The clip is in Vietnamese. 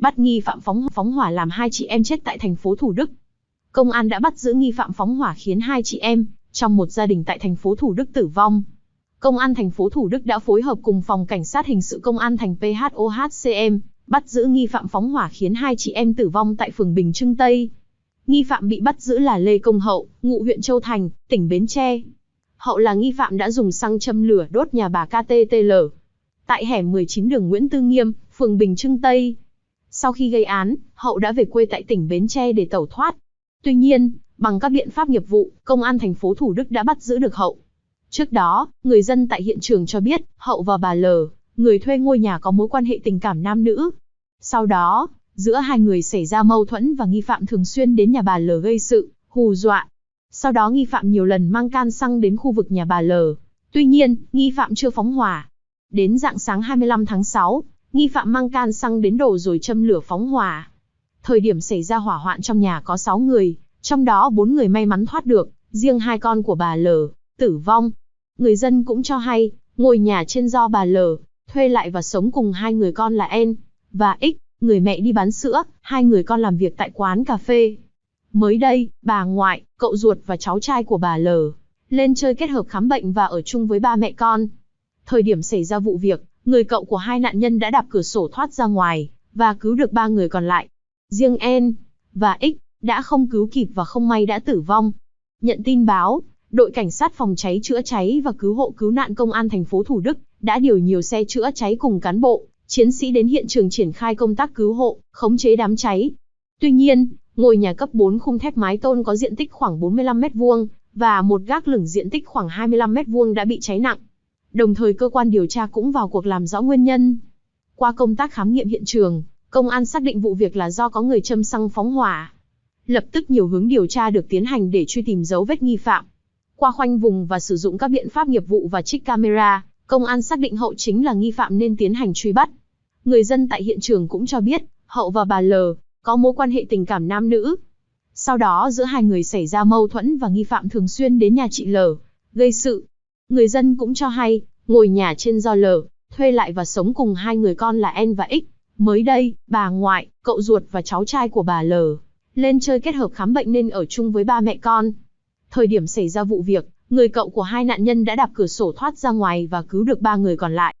bắt nghi phạm phóng phóng hỏa làm hai chị em chết tại thành phố Thủ Đức. Công an đã bắt giữ nghi phạm phóng hỏa khiến hai chị em trong một gia đình tại thành phố Thủ Đức tử vong. Công an thành phố Thủ Đức đã phối hợp cùng phòng cảnh sát hình sự công an thành PHOHCM bắt giữ nghi phạm phóng hỏa khiến hai chị em tử vong tại phường Bình Trưng Tây. Nghi phạm bị bắt giữ là Lê Công Hậu, ngụ huyện Châu Thành, tỉnh Bến Tre. Hậu là nghi phạm đã dùng xăng châm lửa đốt nhà bà KTTL tại hẻm 19 đường Nguyễn Tư Nghiêm, phường Bình Trưng Tây. Sau khi gây án, Hậu đã về quê tại tỉnh Bến Tre để tẩu thoát. Tuy nhiên, bằng các biện pháp nghiệp vụ, công an thành phố Thủ Đức đã bắt giữ được Hậu. Trước đó, người dân tại hiện trường cho biết, Hậu và bà L, người thuê ngôi nhà có mối quan hệ tình cảm nam nữ. Sau đó, giữa hai người xảy ra mâu thuẫn và nghi phạm thường xuyên đến nhà bà L gây sự, hù dọa. Sau đó nghi phạm nhiều lần mang can xăng đến khu vực nhà bà L. Tuy nhiên, nghi phạm chưa phóng hỏa. Đến dạng sáng 25 tháng 6, nghi phạm mang can xăng đến đổ rồi châm lửa phóng hỏa. Thời điểm xảy ra hỏa hoạn trong nhà có 6 người, trong đó 4 người may mắn thoát được, riêng hai con của bà L, tử vong. Người dân cũng cho hay, ngôi nhà trên do bà L, thuê lại và sống cùng hai người con là N và X, người mẹ đi bán sữa, hai người con làm việc tại quán cà phê. Mới đây, bà ngoại, cậu ruột và cháu trai của bà L lên chơi kết hợp khám bệnh và ở chung với ba mẹ con. Thời điểm xảy ra vụ việc, người cậu của hai nạn nhân đã đạp cửa sổ thoát ra ngoài và cứu được ba người còn lại. Riêng N và X đã không cứu kịp và không may đã tử vong. Nhận tin báo, đội cảnh sát phòng cháy chữa cháy và cứu hộ cứu nạn công an thành phố Thủ Đức đã điều nhiều xe chữa cháy cùng cán bộ, chiến sĩ đến hiện trường triển khai công tác cứu hộ, khống chế đám cháy. Tuy nhiên, ngôi nhà cấp 4 khung thép mái tôn có diện tích khoảng 45 m2 và một gác lửng diện tích khoảng 25 m2 đã bị cháy nặng. Đồng thời cơ quan điều tra cũng vào cuộc làm rõ nguyên nhân. Qua công tác khám nghiệm hiện trường, công an xác định vụ việc là do có người châm xăng phóng hỏa. Lập tức nhiều hướng điều tra được tiến hành để truy tìm dấu vết nghi phạm. Qua khoanh vùng và sử dụng các biện pháp nghiệp vụ và trích camera, công an xác định Hậu chính là nghi phạm nên tiến hành truy bắt. Người dân tại hiện trường cũng cho biết, Hậu và bà L có mối quan hệ tình cảm nam nữ. Sau đó giữa hai người xảy ra mâu thuẫn và nghi phạm thường xuyên đến nhà chị L, gây sự. Người dân cũng cho hay, ngồi nhà trên do lở thuê lại và sống cùng hai người con là En và X. Mới đây, bà ngoại, cậu ruột và cháu trai của bà L lên chơi kết hợp khám bệnh nên ở chung với ba mẹ con. Thời điểm xảy ra vụ việc, người cậu của hai nạn nhân đã đạp cửa sổ thoát ra ngoài và cứu được ba người còn lại.